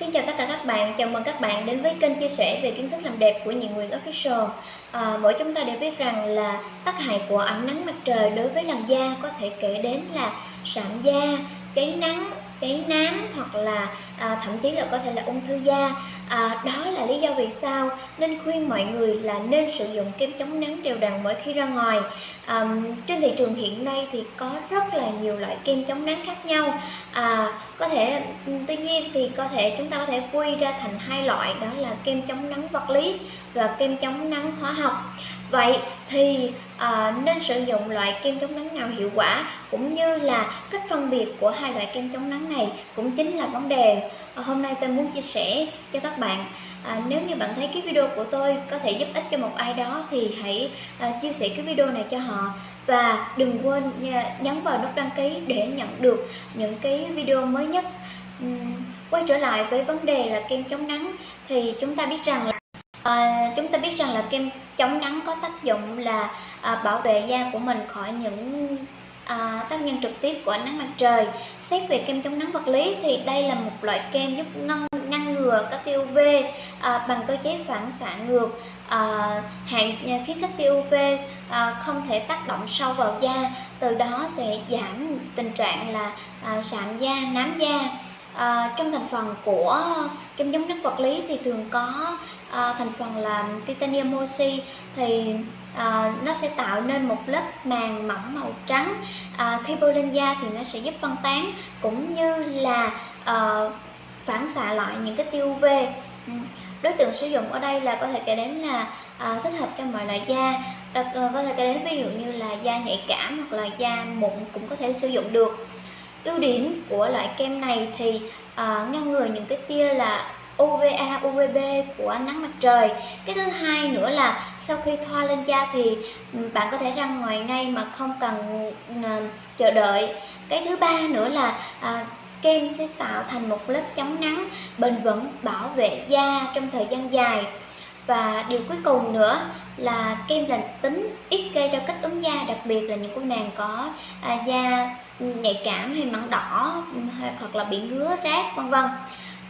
Xin chào tất cả các bạn, chào mừng các bạn đến với kênh chia sẻ về kiến thức làm đẹp của Nhị Nguyễn Official. À, Mỗi chúng ta đều biết rằng là tác hại của ánh nắng mặt trời đối với làn da có thể kể đến là sạm da, cháy nắng, cháy nám hoặc là à, thậm chí là có thể là ung thư da à, đó là lý do vì sao nên khuyên mọi người là nên sử dụng kem chống nắng đều đặn mỗi khi ra ngoài. À, trên thị trường hiện nay thì có rất là nhiều loại kem chống nắng khác nhau. À, có thể tuy nhiên thì có thể chúng ta có thể quy ra thành hai loại đó là kem chống nắng vật lý và kem chống nắng hóa học. Vậy thì à, nên sử dụng loại kem chống nắng nào hiệu quả cũng như là cách phân biệt của hai loại kem chống nắng này cũng chính là vấn đề hôm nay tôi muốn chia sẻ cho các bạn à, nếu như bạn thấy cái video của tôi có thể giúp ích cho một ai đó thì hãy à, chia sẻ cái video này cho họ. Và đừng quên nhấn vào nút đăng ký để nhận được những cái video mới nhất. Uhm, quay trở lại với vấn đề là kem chống nắng thì chúng ta biết rằng là À, chúng ta biết rằng là kem chống nắng có tác dụng là à, bảo vệ da của mình khỏi những à, tác nhân trực tiếp của ánh nắng mặt trời. Xét về kem chống nắng vật lý thì đây là một loại kem giúp ngăn ngăn ngừa các tia UV à, bằng cơ chế phản xạ ngược à, hạn khiến các tia UV à, không thể tác động sâu vào da, từ đó sẽ giảm tình trạng là à, sạm da, nám da à, trong thành phần của kem chống nắng vật lý thì thường có à, thành phần là titanium oxy. Thì à, nó sẽ tạo nên một lớp màng mỏng màu trắng. À, khi bôi lên da thì nó sẽ giúp phân tán cũng như là à, phản xạ lại những cái tiêu UV ừ, đối tượng sử dụng ở đây là có thể kể đến là à, thích hợp cho mọi loại da. Đặc, à, có thể kể đến ví dụ như là da nhạy cảm hoặc là da mụn cũng có thể sử dụng được ưu điểm của loại kem này thì à, ngăn ngừa những cái tia là UVA, UVB của ánh nắng mặt trời. Cái thứ hai nữa là sau khi thoa lên da thì bạn có thể ra ngoài ngay mà không cần à, chờ đợi. Cái thứ ba nữa là à, kem sẽ tạo thành một lớp chống nắng bền vững bảo vệ da trong thời gian dài và điều cuối cùng nữa là kem lành tính ít gây ra kích ứng da đặc biệt là những cô nàng có à, da nhạy cảm hay mảng đỏ hoặc là bị ngứa rát vân vân.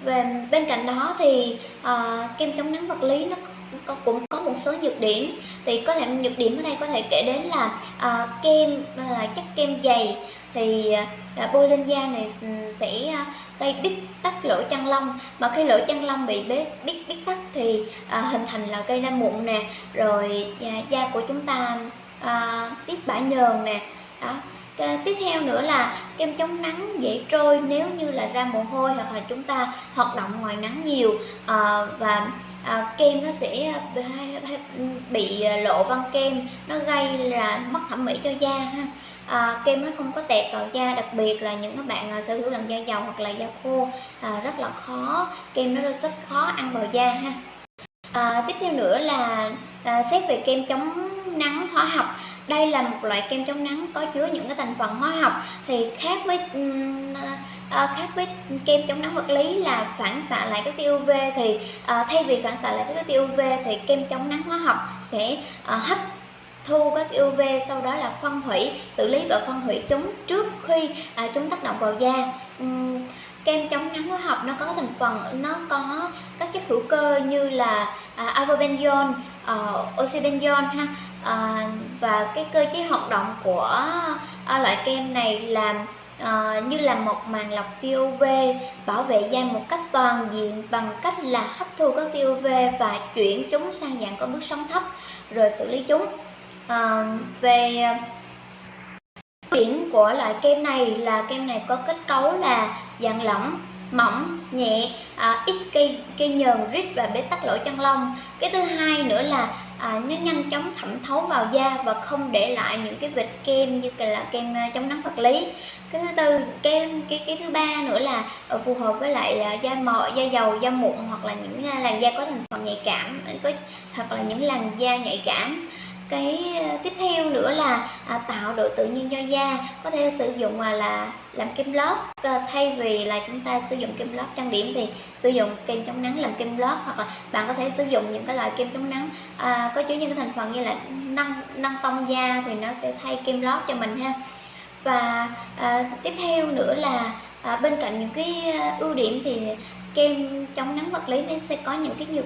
Về bên cạnh đó thì à, kem chống nắng vật lý nó có, cũng có một số nhược điểm. Thì có thể nhược điểm ở đây có thể kể đến là à, kem là chất kem dày. Thì à, bôi lên da này ừ, sẽ à, gây bít tắc lỗ chân lông. Mà khi lỗ chân lông bị bít bít bít tắc thì à, hình thành là gây ra mụn nè. Rồi à, da của chúng ta à, tiết bã nhờn nè. Đó. Dạ, tiếp theo nữa là kem chống nắng dễ trôi nếu như là ra mồ hôi hoặc là chúng ta hoạt động ngoài nắng nhiều. À, và à, kem nó sẽ ờ, bị lộ băng kem nó gây là mất thẩm mỹ cho da ha. À, kem nó không có tẹp vào da đặc biệt là những các bạn à, sở hữu làn da dầu hoặc là da khô à, rất là khó kem nó rất khó ăn vào da ha. À, tiếp theo nữa là à, xét về kem chống nắng hóa học. Đây là một loại kem chống nắng có chứa những cái thành phần hóa học. Thì khác với à, khác với kem chống nắng vật lý là phản xạ lại các tia UV thì à, thay vì phản xạ lại các tia UV thì kem chống nắng hóa học sẽ à, hấp thu các UV sau đó là phân hủy xử lý và phân hủy chúng trước khi à, chúng tác động vào da. Uhm, kem chống nắng hóa học nó có thành phần nó có các chất hữu cơ như là à, avobenzone, uh, oxybenzone ha à, và cái cơ chế hoạt động của à, loại kem này làm à, như là một màn lọc tia UV bảo vệ da một cách toàn diện bằng cách là hấp thu các tia UV và chuyển chúng sang dạng có bước sóng thấp rồi xử lý chúng. À, về điểm của loại kem này là kem này có kết cấu là dạng lỏng mỏng nhẹ à, ít cây cây nhờn rít và bế tắc lỗ chân lông. Cái thứ hai nữa là à, nó nhanh chóng thẩm thấu vào da và không để lại những cái vệt kem như là kem à, chống nắng vật lý. Cái thứ tư kem cái cái thứ ba nữa là à, phù hợp với lại à, da mọ da dầu da mụn hoặc là những làn da có thành phần nhạy cảm có hoặc là những làn da nhạy cảm cái ờ, tiếp theo nữa là à, tạo độ tự nhiên cho da. Có thể sử dụng à, là làm kem lót. À, thay vì là chúng ta sử dụng kem lót trang điểm thì sử dụng kem chống nắng làm kem lót hoặc là bạn có thể sử dụng những cái loại kem chống nắng. À, có chứa những cái thành phần như là nâng nâng tông da thì nó sẽ thay kem lót cho mình ha. Và à, tiếp theo nữa là à, bên cạnh những cái ưu điểm thì kem chống nắng vật lý nó sẽ có những cái nhược,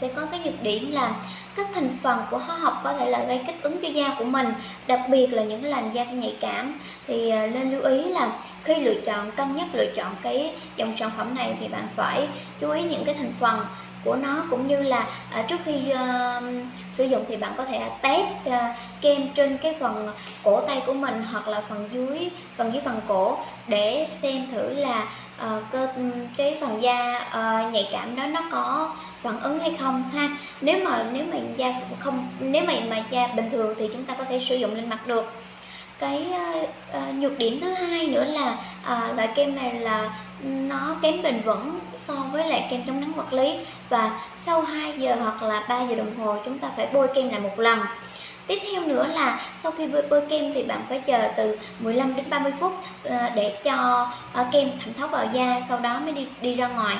sẽ có cái nhược điểm là các thành phần của hóa học có thể là gây kích ứng cho da của mình, đặc biệt là những làn da nhạy cảm. Thì à, nên lưu ý là khi lựa chọn, cân nhắc lựa chọn cái dòng sản phẩm này thì bạn phải chú ý những cái thành phần của nó cũng như là à, trước khi uh, sử dụng thì bạn có thể test uh, kem trên cái phần cổ tay của mình hoặc là phần dưới phần dưới phần cổ để xem thử là uh, cơ cái phần da uh, nhạy cảm đó nó có phản ứng hay không ha. Nếu mà nếu mà da không nếu mà mà da bình thường thì chúng ta có thể sử dụng lên mặt được. Cái uh, nhược điểm thứ hai nữa là uh, loại kem này là nó kém bền vững so với lại kem chống nắng vật lý. Và sau 2 giờ hoặc là 3 giờ đồng hồ chúng ta phải bôi kem lại một lần. Tiếp theo nữa là sau khi bôi, bôi kem thì bạn phải chờ từ 15 đến 30 phút ờ, để cho ờ, kem thẩm thấu vào da sau đó mới đi đi ra ngoài.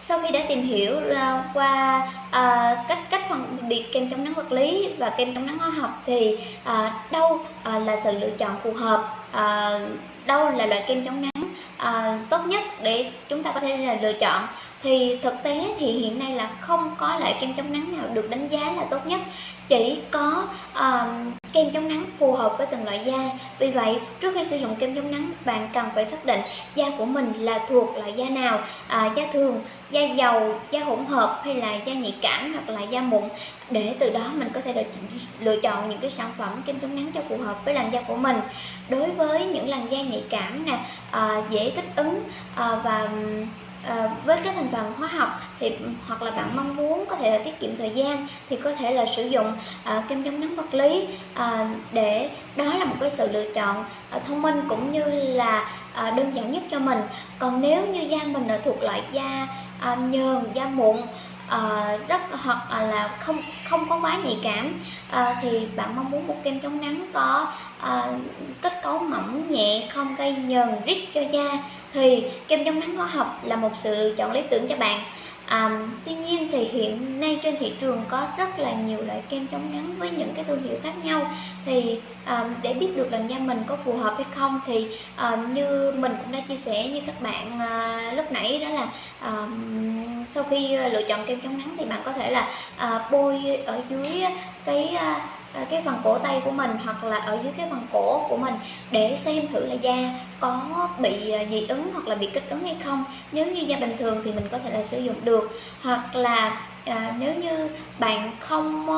Sau khi đã tìm hiểu ờ, qua uh, cách cách phân biệt kem chống nắng vật lý và kem chống nắng hóa học thì uh, đâu uh, là sự lựa chọn phù hợp à, đâu là loại kem chống nắng? À, tốt nhất để chúng ta có thể là lựa chọn thì thực tế thì hiện nay là không có loại kem chống nắng nào được đánh giá là tốt nhất. Chỉ có um, kem chống nắng phù hợp với từng loại da. Vì vậy trước khi sử dụng kem chống nắng bạn cần phải xác định da của mình là thuộc loại da nào. À, da thường da dầu da hỗn hợp hay là da nhạy cảm hoặc là da mụn. Để từ đó mình có thể được lựa chọn những cái sản phẩm kem chống nắng cho phù hợp với làn da của mình. Đối với những làn da nhạy cảm nè à, dễ kích ứng à, và à, với các thành phần hóa học thì hoặc là bạn mong muốn có thể là tiết kiệm thời gian thì có thể là sử dụng à, kem chống nắng vật lý à, để đó là một cái sự lựa chọn à, thông minh cũng như là à, đơn giản nhất cho mình. Còn nếu như da mình là thuộc loại da à, nhờn da mụn uh, rất hoặc uh, là không không có quá nhạy cảm. Uh, thì bạn mong muốn một kem chống nắng có uh, kết cấu mỏng nhẹ không gây nhờn rít cho da thì kem chống nắng hóa học là một sự lựa chọn lý tưởng cho bạn. À, tuy nhiên thì hiện nay trên thị trường có rất là nhiều loại kem chống nắng với những cái thương hiệu khác nhau. Thì à, để biết được làn da mình có phù hợp hay không thì à, như mình cũng đã chia sẻ như các bạn à, lúc nãy đó là à, sau khi ờ, lựa chọn kem chống nắng thì bạn có thể là à, bôi ở dưới cái à, cái phần cổ tay của mình hoặc là ở dưới cái phần cổ của mình để xem thử là da có bị ờ, dị ứng hoặc là bị kích ứng hay không. Nếu như da bình thường thì mình có thể là sử dụng được. Hoặc là à, nếu như bạn không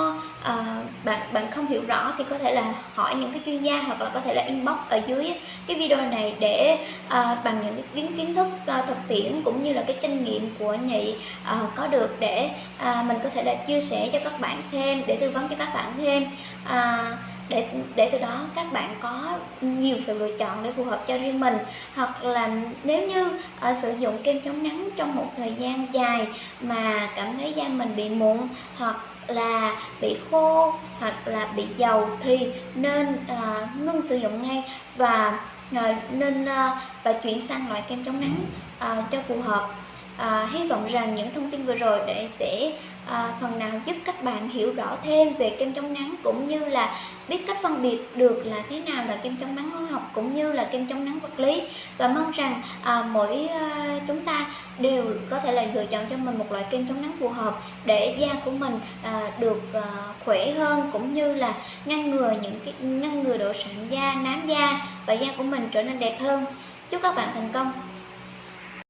à, bạn bạn không hiểu rõ thì có thể là hỏi những cái chuyên gia hoặc là có thể là inbox ở dưới cái video này để à, bằng những cái kiến kiến thức à, thực tiễn cũng như là cái kinh nghiệm của nhị à, có được để à, mình có thể là chia sẻ cho các bạn thêm để tư vấn cho các bạn thêm. À, để để từ đó các bạn có nhiều sự lựa chọn để phù hợp cho riêng mình. Hoặc là nếu như uh, sử dụng kem chống nắng trong một thời gian dài mà cảm thấy da mình bị mụn hoặc là bị khô hoặc là bị dầu thì nên uh, ngưng sử dụng ngay và uh, nên uh, và chuyển sang loại kem chống nắng uh, cho phù hợp. Uh, hy vọng rằng những thông tin vừa rồi để sẽ à, phần nào giúp các bạn hiểu rõ thêm về kem chống nắng cũng như là biết cách phân biệt được là thế nào là kem chống nắng hóa học cũng như là kem chống nắng vật lý. Và mong rằng à, mỗi à, chúng ta đều có thể là lựa chọn cho mình một loại kem chống nắng phù hợp để da của mình à, được à, khỏe hơn cũng như là ngăn ngừa những cái ngăn ngừa độ sạm da nám da và da của mình trở nên đẹp hơn. Chúc các bạn thành công!